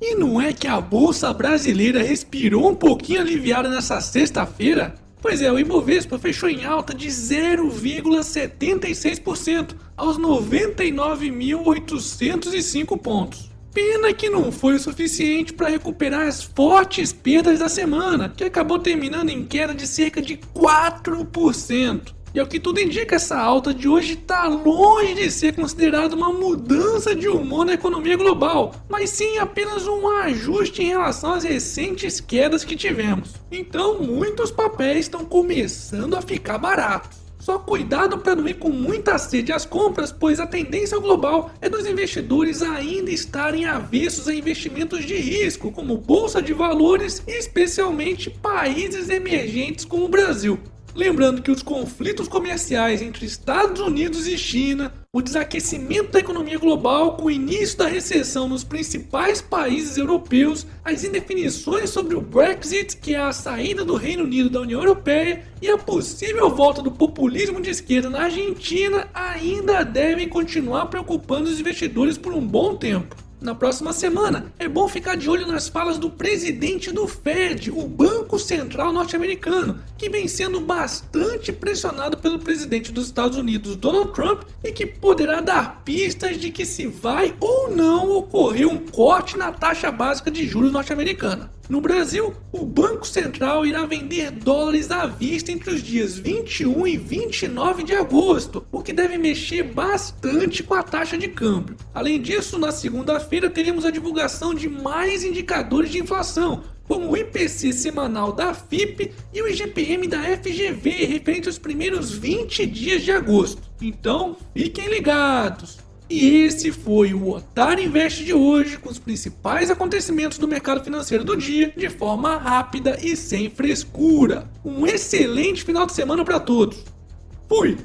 E não é que a bolsa brasileira respirou um pouquinho aliviada nessa sexta-feira? Pois é, o Ibovespa fechou em alta de 0,76% aos 99.805 pontos. Pena que não foi o suficiente para recuperar as fortes perdas da semana, que acabou terminando em queda de cerca de 4%. E ao que tudo indica, essa alta de hoje está longe de ser considerada uma mudança de humor na economia global, mas sim apenas um ajuste em relação às recentes quedas que tivemos. Então, muitos papéis estão começando a ficar baratos. Só cuidado para não ir com muita sede às compras, pois a tendência global é dos investidores ainda estarem avessos a investimentos de risco, como bolsa de valores e especialmente países emergentes como o Brasil. Lembrando que os conflitos comerciais entre Estados Unidos e China, o desaquecimento da economia global com o início da recessão nos principais países europeus, as indefinições sobre o Brexit, que é a saída do Reino Unido da União Europeia, e a possível volta do populismo de esquerda na Argentina ainda devem continuar preocupando os investidores por um bom tempo na próxima semana. É bom ficar de olho nas falas do presidente do Fed, o Banco Central norte-americano, que vem sendo bastante pressionado pelo presidente dos Estados Unidos, Donald Trump, e que poderá dar pistas de que se vai ou não ocorrer um corte na taxa básica de juros norte-americana. No Brasil, o Banco Central irá vender dólares à vista entre os dias 21 e 29 de agosto, o que deve mexer bastante com a taxa de câmbio. Além disso, na segunda-feira teremos a divulgação de mais indicadores de inflação, como o IPC semanal da FIP e o IGPM da FGV referente aos primeiros 20 dias de agosto. Então, fiquem ligados! E esse foi o Otário Invest de hoje, com os principais acontecimentos do mercado financeiro do dia, de forma rápida e sem frescura. Um excelente final de semana para todos. Fui!